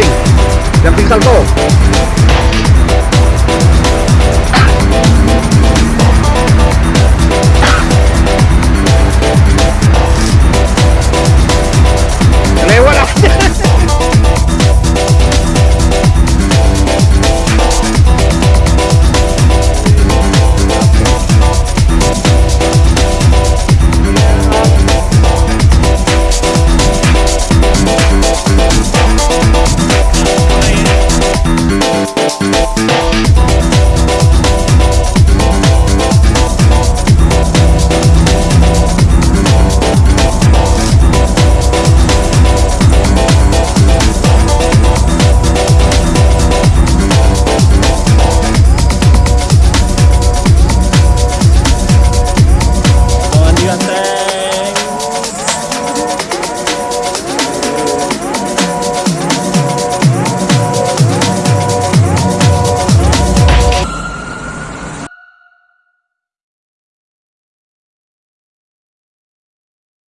Jumping. Jumping salto.